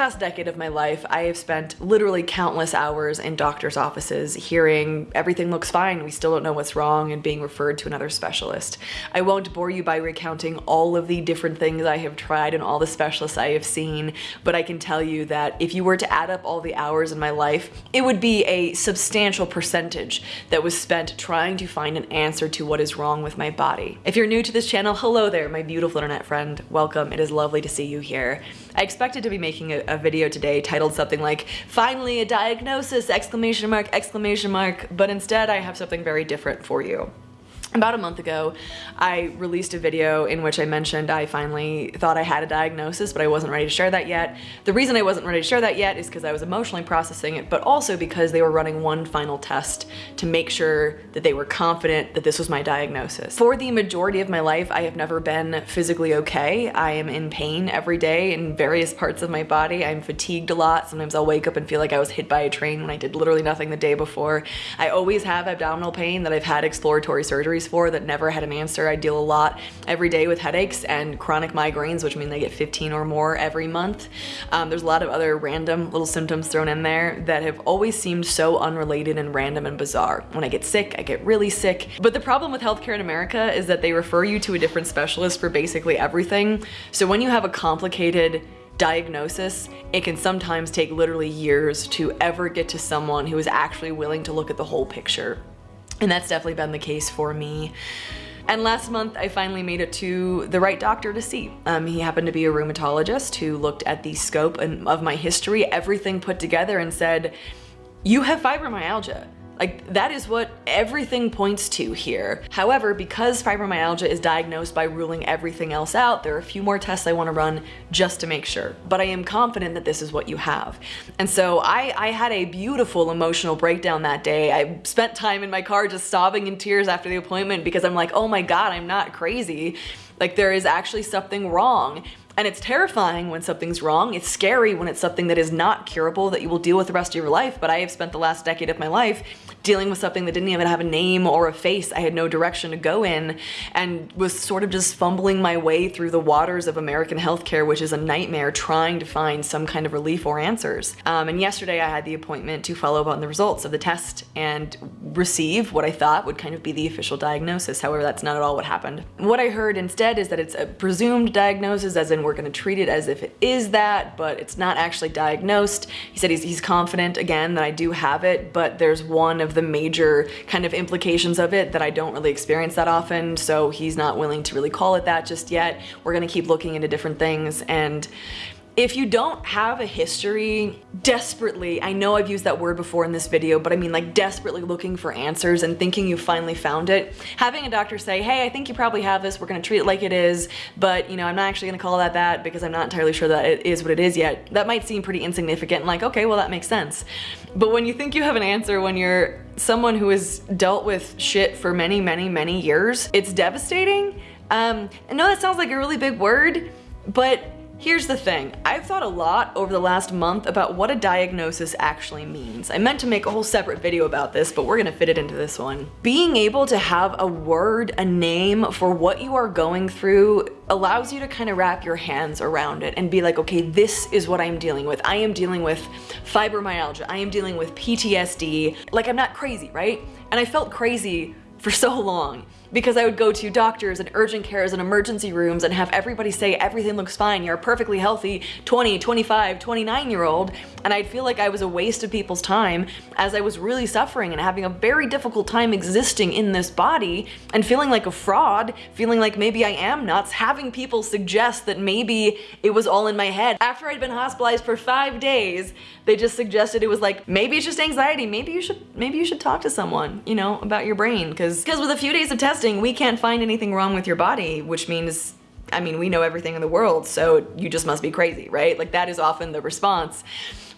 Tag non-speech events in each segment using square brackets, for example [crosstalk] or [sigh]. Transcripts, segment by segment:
past decade of my life, I have spent literally countless hours in doctor's offices hearing everything looks fine, we still don't know what's wrong, and being referred to another specialist. I won't bore you by recounting all of the different things I have tried and all the specialists I have seen, but I can tell you that if you were to add up all the hours in my life, it would be a substantial percentage that was spent trying to find an answer to what is wrong with my body. If you're new to this channel, hello there, my beautiful internet friend. Welcome, it is lovely to see you here. I expected to be making a, a video today titled something like, finally a diagnosis, exclamation mark, exclamation mark, but instead I have something very different for you. About a month ago, I released a video in which I mentioned I finally thought I had a diagnosis, but I wasn't ready to share that yet. The reason I wasn't ready to share that yet is because I was emotionally processing it, but also because they were running one final test to make sure that they were confident that this was my diagnosis. For the majority of my life, I have never been physically okay. I am in pain every day in various parts of my body. I'm fatigued a lot. Sometimes I'll wake up and feel like I was hit by a train when I did literally nothing the day before. I always have abdominal pain that I've had exploratory surgery for that never had an answer. I deal a lot every day with headaches and chronic migraines, which mean they get 15 or more every month. Um, there's a lot of other random little symptoms thrown in there that have always seemed so unrelated and random and bizarre. When I get sick, I get really sick. But the problem with healthcare in America is that they refer you to a different specialist for basically everything. So when you have a complicated diagnosis, it can sometimes take literally years to ever get to someone who is actually willing to look at the whole picture. And that's definitely been the case for me. And last month, I finally made it to the right doctor to see. Um, he happened to be a rheumatologist who looked at the scope and, of my history, everything put together and said, you have fibromyalgia. Like that is what everything points to here. However, because fibromyalgia is diagnosed by ruling everything else out, there are a few more tests I wanna run just to make sure. But I am confident that this is what you have. And so I, I had a beautiful emotional breakdown that day. I spent time in my car just sobbing in tears after the appointment because I'm like, oh my God, I'm not crazy. Like there is actually something wrong. And it's terrifying when something's wrong. It's scary when it's something that is not curable that you will deal with the rest of your life. But I have spent the last decade of my life dealing with something that didn't even have a name or a face. I had no direction to go in and was sort of just fumbling my way through the waters of American healthcare, which is a nightmare trying to find some kind of relief or answers. Um, and yesterday I had the appointment to follow up on the results of the test and receive what I thought would kind of be the official diagnosis. However, that's not at all what happened. What I heard instead is that it's a presumed diagnosis, as in we're gonna treat it as if it is that, but it's not actually diagnosed. He said he's, he's confident, again, that I do have it, but there's one of of the major kind of implications of it that I don't really experience that often, so he's not willing to really call it that just yet. We're gonna keep looking into different things and if you don't have a history desperately, I know I've used that word before in this video, but I mean like desperately looking for answers and thinking you finally found it, having a doctor say, hey, I think you probably have this, we're gonna treat it like it is, but you know, I'm not actually gonna call that that because I'm not entirely sure that it is what it is yet. That might seem pretty insignificant and like, okay, well that makes sense. But when you think you have an answer when you're someone who has dealt with shit for many, many, many years, it's devastating. Um, I know that sounds like a really big word, but Here's the thing, I've thought a lot over the last month about what a diagnosis actually means. I meant to make a whole separate video about this, but we're gonna fit it into this one. Being able to have a word, a name for what you are going through allows you to kind of wrap your hands around it and be like, okay, this is what I'm dealing with. I am dealing with fibromyalgia. I am dealing with PTSD. Like I'm not crazy, right? And I felt crazy for so long because I would go to doctors and urgent cares and emergency rooms and have everybody say everything looks fine, you're a perfectly healthy 20, 25, 29 year old and I'd feel like I was a waste of people's time as I was really suffering and having a very difficult time existing in this body and feeling like a fraud, feeling like maybe I am nuts, having people suggest that maybe it was all in my head. After I'd been hospitalized for five days, they just suggested it was like, maybe it's just anxiety, maybe you should, maybe you should talk to someone, you know, about your brain. Because because with a few days of testing, we can't find anything wrong with your body, which means I mean, we know everything in the world, so you just must be crazy, right? Like that is often the response.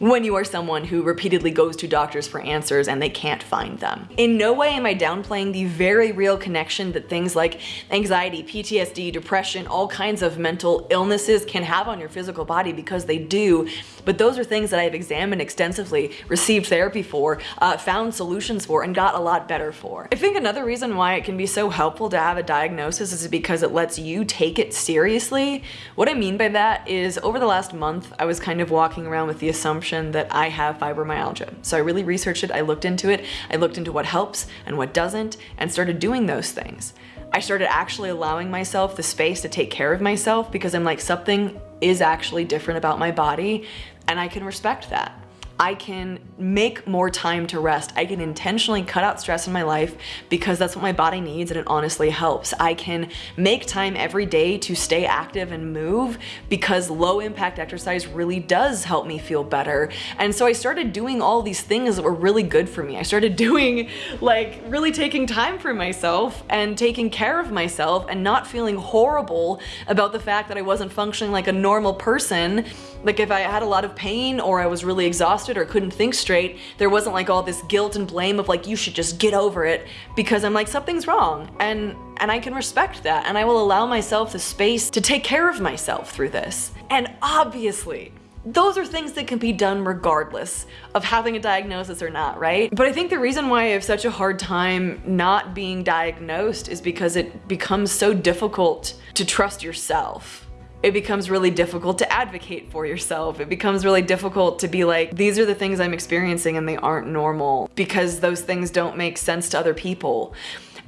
When you are someone who repeatedly goes to doctors for answers and they can't find them. In no way am I downplaying the very real connection that things like anxiety, PTSD, depression, all kinds of mental illnesses can have on your physical body because they do, but those are things that I've examined extensively, received therapy for, uh, found solutions for, and got a lot better for. I think another reason why it can be so helpful to have a diagnosis is because it lets you take it seriously. What I mean by that is over the last month, I was kind of walking around with the assumption that I have fibromyalgia. So I really researched it, I looked into it, I looked into what helps and what doesn't, and started doing those things. I started actually allowing myself the space to take care of myself because I'm like, something is actually different about my body and I can respect that. I can make more time to rest. I can intentionally cut out stress in my life because that's what my body needs and it honestly helps. I can make time every day to stay active and move because low impact exercise really does help me feel better. And so I started doing all these things that were really good for me. I started [laughs] doing like really taking time for myself and taking care of myself and not feeling horrible about the fact that I wasn't functioning like a normal person. Like if I had a lot of pain or I was really exhausted or couldn't think straight, there wasn't like all this guilt and blame of like, you should just get over it because I'm like, something's wrong. And, and I can respect that. And I will allow myself the space to take care of myself through this. And obviously, those are things that can be done regardless of having a diagnosis or not, right? But I think the reason why I have such a hard time not being diagnosed is because it becomes so difficult to trust yourself it becomes really difficult to advocate for yourself. It becomes really difficult to be like, these are the things I'm experiencing and they aren't normal because those things don't make sense to other people.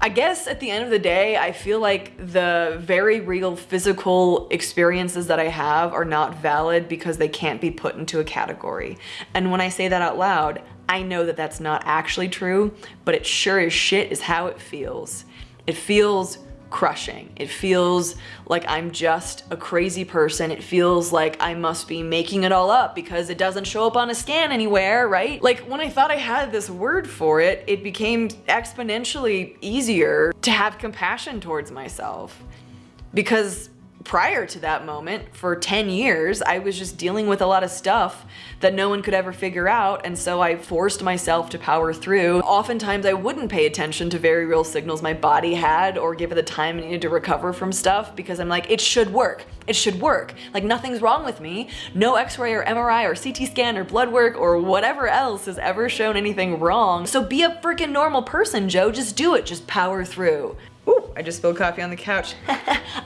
I guess at the end of the day, I feel like the very real physical experiences that I have are not valid because they can't be put into a category. And when I say that out loud, I know that that's not actually true, but it sure as shit is how it feels. It feels crushing. It feels like I'm just a crazy person. It feels like I must be making it all up because it doesn't show up on a scan anywhere, right? Like when I thought I had this word for it, it became exponentially easier to have compassion towards myself because prior to that moment, for 10 years, I was just dealing with a lot of stuff that no one could ever figure out, and so I forced myself to power through. Oftentimes, I wouldn't pay attention to very real signals my body had or give it the time it needed to recover from stuff because I'm like, it should work. It should work. Like, nothing's wrong with me. No x-ray or MRI or CT scan or blood work or whatever else has ever shown anything wrong. So be a freaking normal person, Joe. Just do it. Just power through. I just spilled coffee on the couch. [laughs]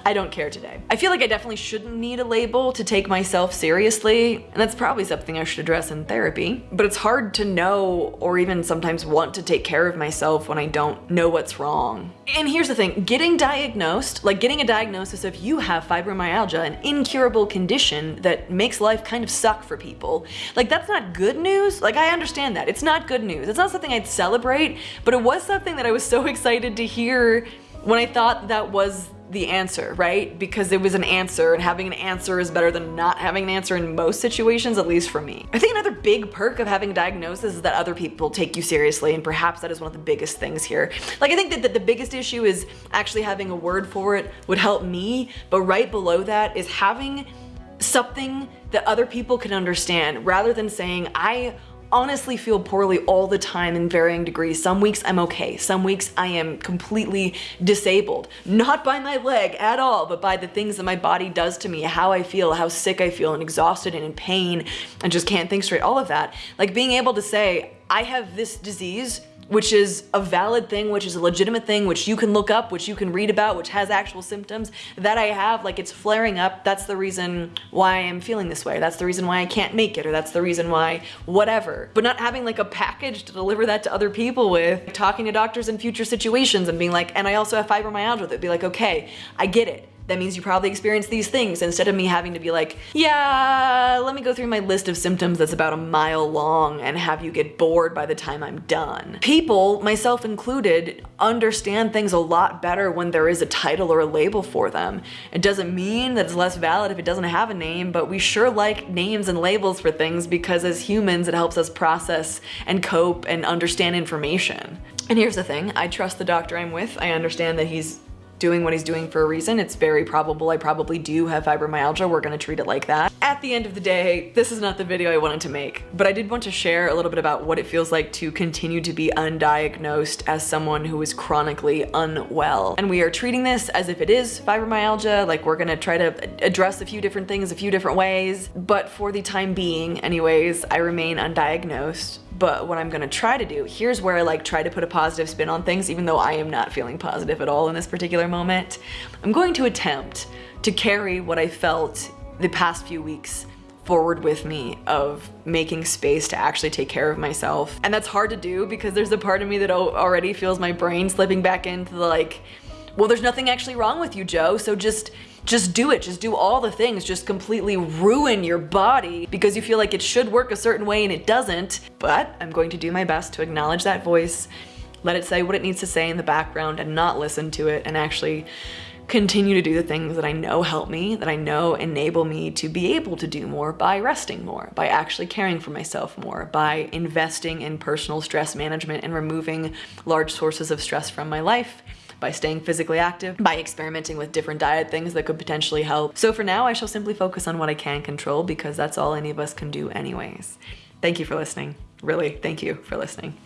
I don't care today. I feel like I definitely shouldn't need a label to take myself seriously, and that's probably something I should address in therapy. But it's hard to know or even sometimes want to take care of myself when I don't know what's wrong. And here's the thing, getting diagnosed, like getting a diagnosis of you have fibromyalgia, an incurable condition that makes life kind of suck for people, like that's not good news. Like I understand that. It's not good news. It's not something I'd celebrate, but it was something that I was so [laughs] excited to hear when I thought that was the answer, right? Because it was an answer and having an answer is better than not having an answer in most situations, at least for me. I think another big perk of having a diagnosis is that other people take you seriously and perhaps that is one of the biggest things here. Like I think that, that the biggest issue is actually having a word for it would help me, but right below that is having something that other people can understand rather than saying I honestly feel poorly all the time in varying degrees. Some weeks I'm okay. Some weeks I am completely disabled. Not by my leg at all, but by the things that my body does to me, how I feel, how sick I feel and exhausted and in pain and just can't think straight, all of that. Like being able to say, I have this disease which is a valid thing, which is a legitimate thing, which you can look up, which you can read about, which has actual symptoms that I have, like it's flaring up, that's the reason why I'm feeling this way. That's the reason why I can't make it, or that's the reason why whatever. But not having like a package to deliver that to other people with, talking to doctors in future situations and being like, and I also have fibromyalgia, they'd be like, okay, I get it that means you probably experienced these things instead of me having to be like, yeah, let me go through my list of symptoms that's about a mile long and have you get bored by the time I'm done. People, myself included, understand things a lot better when there is a title or a label for them. It doesn't mean that it's less valid if it doesn't have a name, but we sure like names and labels for things because as humans it helps us process and cope and understand information. And here's the thing, I trust the doctor I'm with. I understand that he's doing what he's doing for a reason. It's very probable I probably do have fibromyalgia. We're gonna treat it like that. At the end of the day, this is not the video I wanted to make, but I did want to share a little bit about what it feels like to continue to be undiagnosed as someone who is chronically unwell. And we are treating this as if it is fibromyalgia, like we're gonna try to address a few different things a few different ways, but for the time being, anyways, I remain undiagnosed but what I'm gonna try to do, here's where I like try to put a positive spin on things, even though I am not feeling positive at all in this particular moment. I'm going to attempt to carry what I felt the past few weeks forward with me of making space to actually take care of myself. And that's hard to do because there's a part of me that already feels my brain slipping back into the like, well, there's nothing actually wrong with you, Joe, so just just do it. Just do all the things. Just completely ruin your body because you feel like it should work a certain way and it doesn't. But I'm going to do my best to acknowledge that voice, let it say what it needs to say in the background and not listen to it and actually continue to do the things that I know help me, that I know enable me to be able to do more by resting more, by actually caring for myself more, by investing in personal stress management and removing large sources of stress from my life by staying physically active, by experimenting with different diet things that could potentially help. So for now, I shall simply focus on what I can control because that's all any of us can do anyways. Thank you for listening. Really, thank you for listening.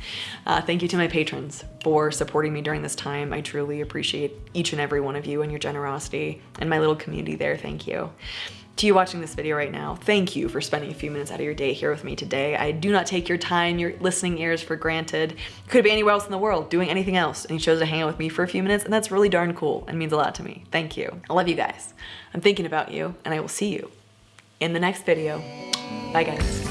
Uh, thank you to my patrons for supporting me during this time. I truly appreciate each and every one of you and your generosity and my little community there. Thank you. To you watching this video right now, thank you for spending a few minutes out of your day here with me today. I do not take your time, your listening ears for granted. could be anywhere else in the world, doing anything else, and you chose to hang out with me for a few minutes, and that's really darn cool and means a lot to me. Thank you. I love you guys. I'm thinking about you, and I will see you in the next video. Bye guys.